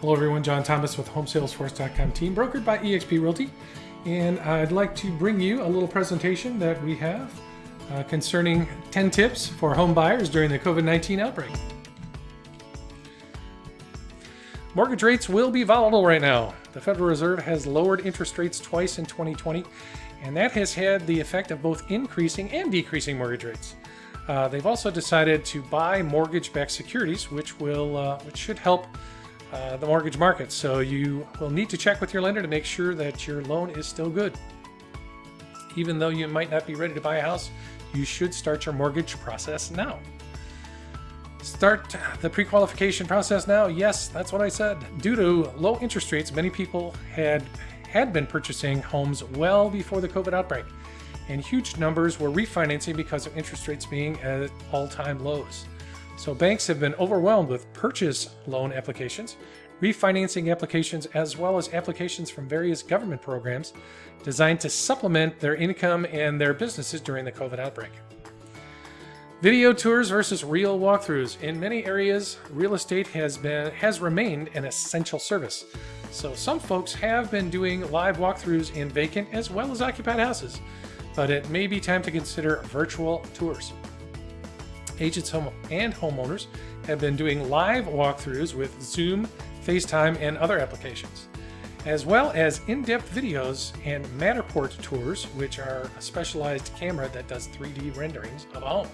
Hello everyone, John Thomas with HomeSalesForce.com team, brokered by eXp Realty. And I'd like to bring you a little presentation that we have uh, concerning 10 tips for home buyers during the COVID-19 outbreak. Mortgage rates will be volatile right now. The Federal Reserve has lowered interest rates twice in 2020, and that has had the effect of both increasing and decreasing mortgage rates. Uh, they've also decided to buy mortgage-backed securities, which will uh, which should help uh, the mortgage market. So you will need to check with your lender to make sure that your loan is still good. Even though you might not be ready to buy a house, you should start your mortgage process now. Start the pre-qualification process now. Yes, that's what I said. Due to low interest rates, many people had had been purchasing homes well before the COVID outbreak, and huge numbers were refinancing because of interest rates being at all-time lows. So banks have been overwhelmed with purchase loan applications, refinancing applications, as well as applications from various government programs designed to supplement their income and their businesses during the COVID outbreak. Video tours versus real walkthroughs. In many areas, real estate has been has remained an essential service. So some folks have been doing live walkthroughs in vacant as well as occupied houses, but it may be time to consider virtual tours. Agents and homeowners have been doing live walkthroughs with Zoom, FaceTime, and other applications, as well as in-depth videos and Matterport tours, which are a specialized camera that does 3D renderings of a home.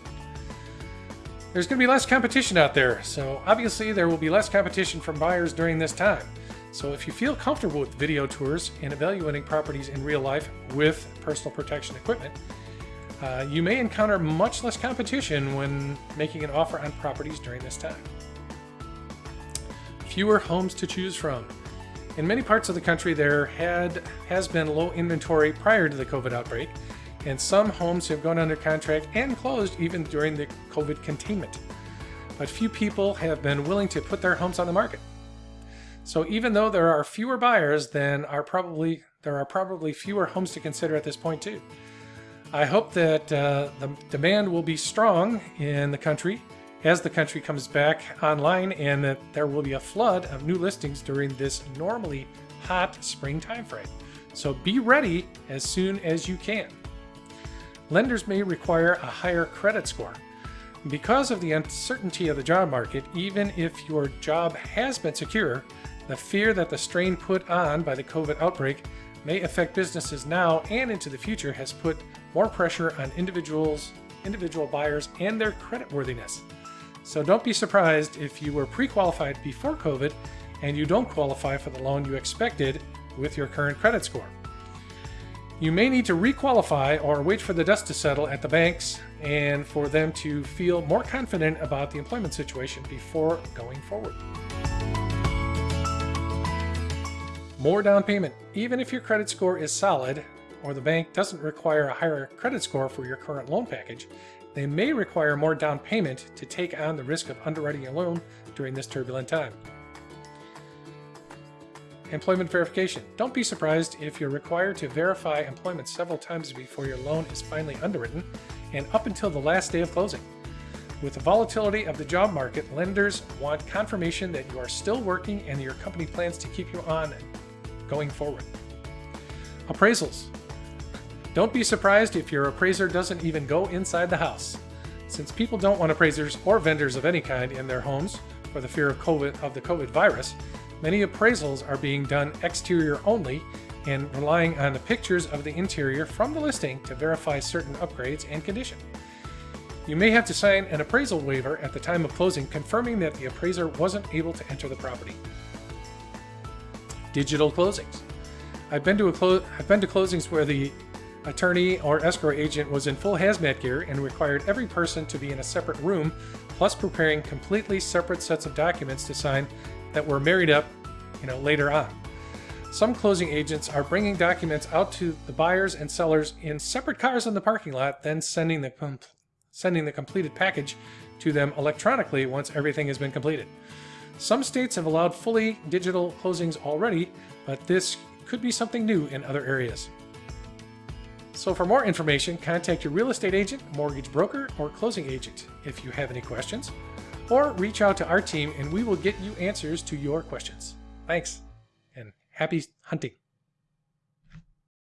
There's going to be less competition out there, so obviously there will be less competition from buyers during this time. So if you feel comfortable with video tours and evaluating properties in real life with personal protection equipment, uh, you may encounter much less competition when making an offer on properties during this time. Fewer homes to choose from. In many parts of the country, there had has been low inventory prior to the COVID outbreak, and some homes have gone under contract and closed even during the COVID containment. But few people have been willing to put their homes on the market. So even though there are fewer buyers, then are probably there are probably fewer homes to consider at this point too. I hope that uh, the demand will be strong in the country as the country comes back online and that there will be a flood of new listings during this normally hot spring timeframe. So be ready as soon as you can. Lenders may require a higher credit score. Because of the uncertainty of the job market, even if your job has been secure, the fear that the strain put on by the COVID outbreak may affect businesses now and into the future has put more pressure on individuals, individual buyers and their creditworthiness. So don't be surprised if you were pre-qualified before COVID and you don't qualify for the loan you expected with your current credit score. You may need to requalify or wait for the dust to settle at the banks and for them to feel more confident about the employment situation before going forward. More down payment. Even if your credit score is solid or the bank doesn't require a higher credit score for your current loan package, they may require more down payment to take on the risk of underwriting a loan during this turbulent time. Employment verification. Don't be surprised if you're required to verify employment several times before your loan is finally underwritten and up until the last day of closing. With the volatility of the job market, lenders want confirmation that you are still working and your company plans to keep you on going forward. Appraisals. Don't be surprised if your appraiser doesn't even go inside the house. Since people don't want appraisers or vendors of any kind in their homes for the fear of COVID of the COVID virus, many appraisals are being done exterior only and relying on the pictures of the interior from the listing to verify certain upgrades and condition. You may have to sign an appraisal waiver at the time of closing confirming that the appraiser wasn't able to enter the property digital closings. I've been to clo I've been to closings where the attorney or escrow agent was in full hazmat gear and required every person to be in a separate room, plus preparing completely separate sets of documents to sign that were married up, you know, later on. Some closing agents are bringing documents out to the buyers and sellers in separate cars in the parking lot, then sending the sending the completed package to them electronically once everything has been completed. Some states have allowed fully digital closings already, but this could be something new in other areas. So for more information, contact your real estate agent, mortgage broker, or closing agent if you have any questions, or reach out to our team and we will get you answers to your questions. Thanks, and happy hunting.